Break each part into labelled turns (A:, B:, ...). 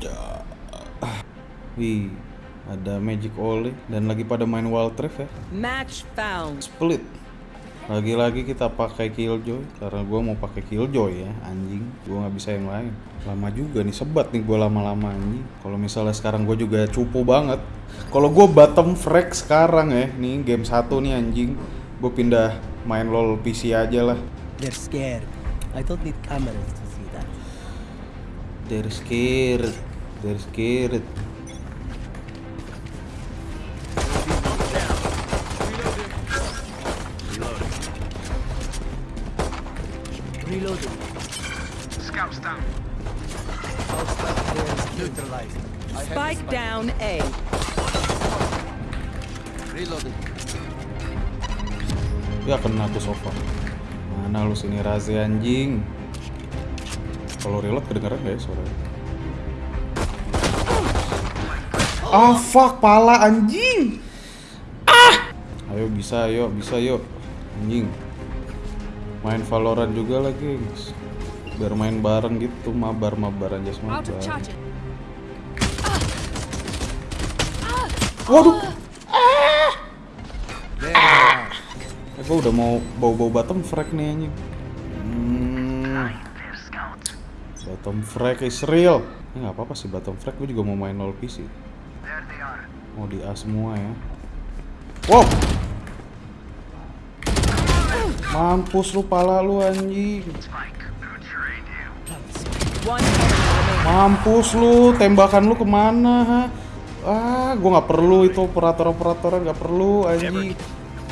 A: Ya. Wih, ada Magic Ollie dan lagi pada main Wild Rift ya.
B: Match found.
A: Split. Lagi-lagi kita pakai Killjoy karena gua mau pakai Killjoy ya, anjing. Gua nggak bisa yang lain. Lama juga nih, sebat nih gua lama-lama anjing. Kalau misalnya sekarang gua juga cupu banget. Kalau gua bottom frag sekarang ya, nih game satu nih anjing. Gue pindah main LoL PC aja lah.
C: They're scared. I don't need cameras.
A: They're scared. They're scared.
C: Reloading.
D: Scouts down.
C: There's neutralized.
B: Spike down A.
C: Reloading.
A: Ya kena tuh sofa. Mana lu sini Razi anjing? Kalau reload kedengeran gak ya suaranya? Ah fuck pala anjing. Ah. Ayo bisa ayo bisa yuk anjing. Main Valorant juga lagi. gengs. Biar main bareng gitu mabar mabar aja semua.
E: Out of charges.
A: Waduh. Eh, gue udah mau bau-bau bottom frag nih anjing. Bottom frag is real. Ini nggak apa-apa sih bottom frag. Gue juga mau main LoL PC. Mau di A semua ya. Wow. Mampus lu pala lu anjing. Mampus lu, tembakan lu ke mana? Ha? Ah, gua nggak perlu itu operator-operator nggak perlu anjing.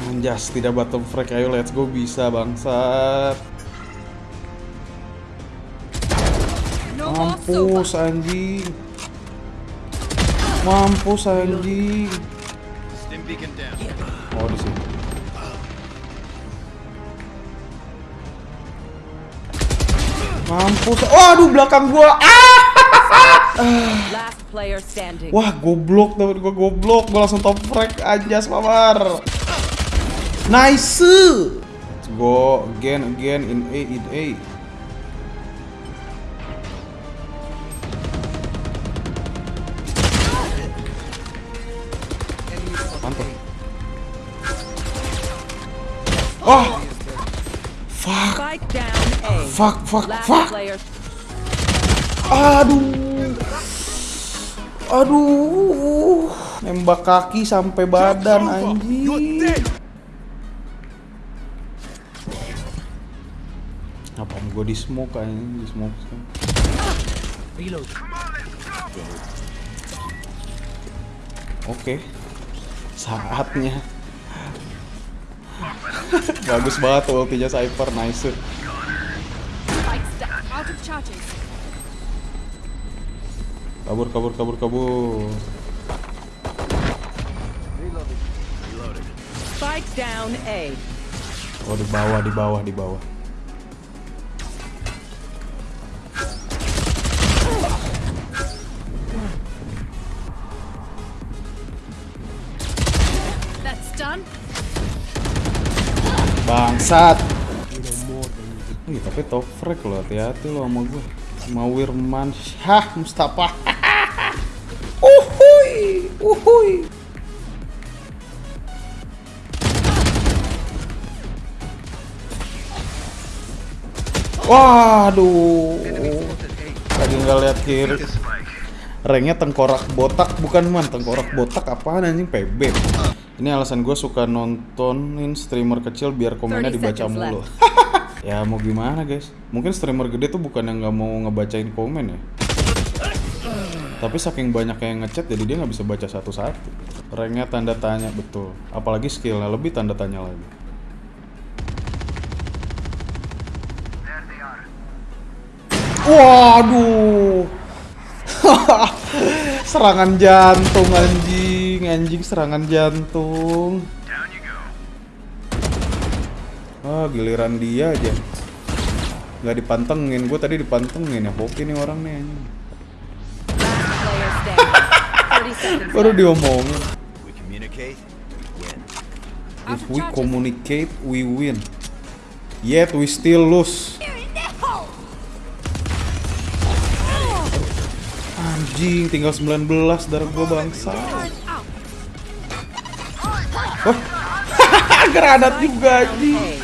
A: Anjas, tidak bottom frag. Ayo let's go bisa bangsat. Mampus anjing. Mampus anjing. Oh di sini. Mampus. Oh, aduh belakang gua. Ah!
B: Last player standing.
A: Wah, goblok temen gua goblok. Gua langsung top frag anjas mamar. Nice. Let's go again again in A in A. Oh, fuck,
B: Spike down A.
A: fuck, fuck, fuck. Aduh. Aduh. Nembak kaki sampai badan anjing. Apaan gue di smoke anjing, di smoke.
C: Reload.
A: Oke. Saatnya. Bagus banget tuh ultinya Cypher, nice. Kabur, kabur, kabur, kabur.
B: Spike down A.
A: Oh di bawah, di bawah, di bawah.
E: That's done.
A: Bangsat. Wih, tapi top frag lo, hati-hati lo sama gue. Mawirman Syah Mustafa. uhuy, uhuy. Waduh. Lagi nggak lihat kiri.
D: Take a spike.
A: Ranknya tengkorak botak bukan man tengkorak botak apaan anjing PB ini alasan gue suka nontonin streamer kecil biar komennya
B: 30
A: dibaca mulu. ya mau gimana guys? Mungkin streamer gede tuh bukan yang nggak mau ngebacain komen ya? Tapi saking banyak yang ngechat jadi dia nggak bisa baca satu-satu. Ranknya tanda tanya betul. Apalagi skillnya lebih tanda tanya lagi. Waduh. serangan jantung anjing, anjing serangan jantung. Ah, giliran dia aja. Nggak dipantengin, gue tadi dipantengin ya. Hoki nih orang nih anjing.
B: Last player standing. 30 seconds
A: Baru diomongin.
D: We communicate. Win.
E: Out
A: If we communicate, we win. Yet we still lose. Anjing, tinggal 19 darah gua bangsa.
E: Turret out.
A: Granat juga anjing.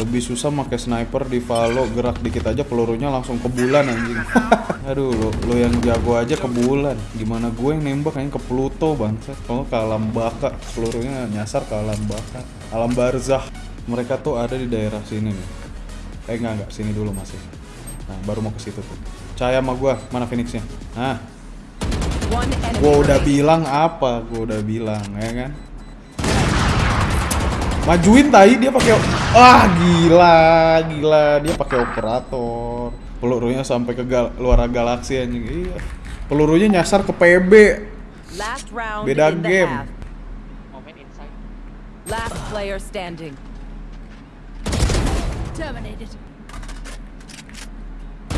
A: Lebih susah pakai sniper di Valo gerak dikit aja pelurunya langsung ke bulan anjing. Aduh, lo, lo yang jago aja ke bulan. Gimana gue yang nembak kayaknya ke Pluto bangsat. Kalau ke alam baka, pelurunya nyasar ke alam baka. Alam barzah. Mereka tuh ada di daerah sini nih. Eh enggak enggak, sini dulu masih. Nah, baru mau ke situ tuh. Caya sama gua, mana Phoenixnya? Nah, gua udah bilang apa? Gua udah bilang, ya kan? Majuin tai dia pakai ah gila gila dia pakai operator pelurunya sampai ke gal- luar galaksi anjing iya pelurunya nyasar ke PB Beda game.
B: Last player standing.
E: Terminated.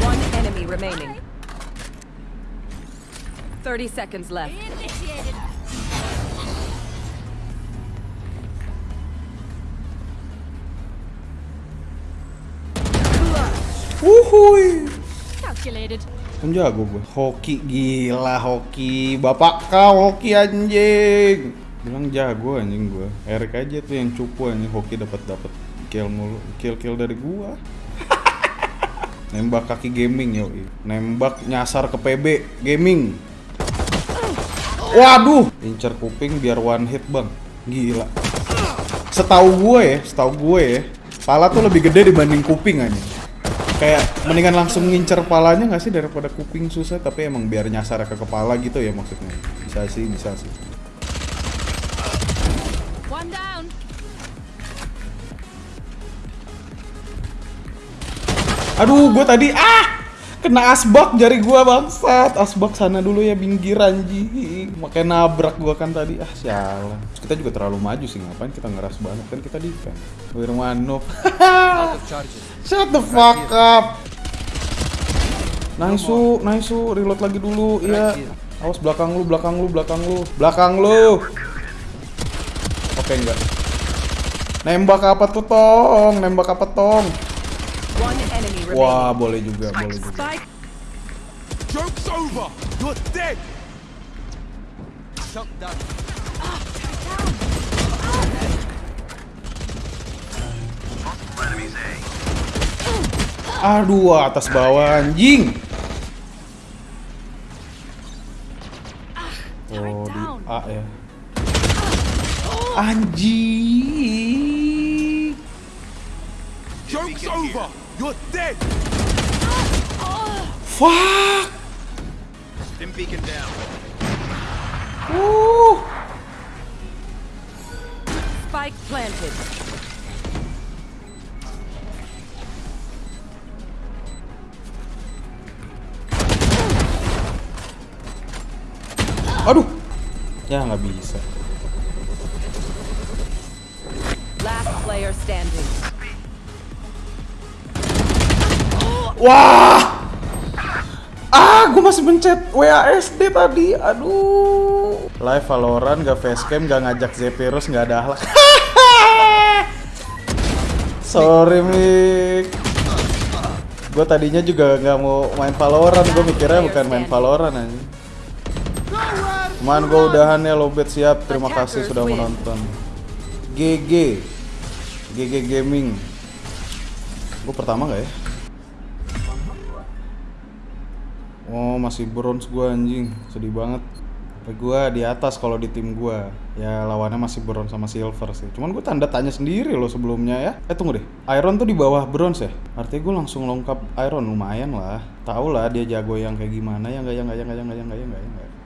B: One enemy remaining. 30 seconds left.
E: Initiated.
A: Wuhui.
E: Calculated.
A: kan gue hoki gila hoki. Bapak kau hoki anjing. Bilang jago anjing gue Erik aja tuh yang cupu anjing. Hoki dapat dapat kill mulu kill kill dari gua. Nembak kaki gaming yo nembak nyasar ke PB gaming. Waduh. Incer kuping biar one hit bang. Gila. Setahu gue ya setahu gue ya pala tuh lebih gede dibanding kuping aja kayak mendingan langsung ngincer palanya nggak sih daripada kuping susah? Tapi emang biar nyasar ke kepala gitu ya maksudnya. Bisa sih bisa sih.
E: One down.
A: aduh gue tadi ah! Kena asbak jari gua bangsat. Asbak sana dulu ya pinggir anjing. Makanya nabrak gua kan tadi. Ah sialan. Kita juga terlalu maju sih ngapain kita ngeras banget? Kan kita defend Wirmanov shut the fuck up nice su nice su reload lagi dulu iya awas belakang lu belakang lu belakang lu belakang lu oke enggak nembak apa tuh tong nembak apa tong. Wah, boleh juga, boleh juga.
D: Joke's over! You're dead! Shut down.
A: Aduh, atas bawah anjing. Oh, di A ya. Anjing.
D: Joke's over! You're dead!
A: Fuck.
D: Stim beacon down.
A: Uh.
B: spike planted.
A: Aduh. Ya nggak bisa.
B: Last player standing.
A: Wah. Ah, gue masih mencet WASD tadi. Aduh. Live Valorant gak facecam, gak ngajak Zephyrus, gak ada akhlak. Sorry, Mik. Gue tadinya juga nggak mau main Valorant, gue mikirnya bukan main Valorant aja. Cuman gue udahan ya lobet siap. Terima kasih sudah menonton. GG. GG Gaming. Gue pertama nggak ya? Oh masih bronze gua anjing, sedih banget. Tapi gua di atas kalau di tim gua. Ya lawannya masih bronze sama silver sih. Cuman gue tanda tanya sendiri loh sebelumnya ya. Eh tunggu deh, iron tuh di bawah bronze ya? Artinya gue langsung lengkap iron lumayan lah. Tahu lah dia jago yang kayak gimana ya nggak ya nggak ya nggak ya nggak ya nggak ya nggak ya nggak ya.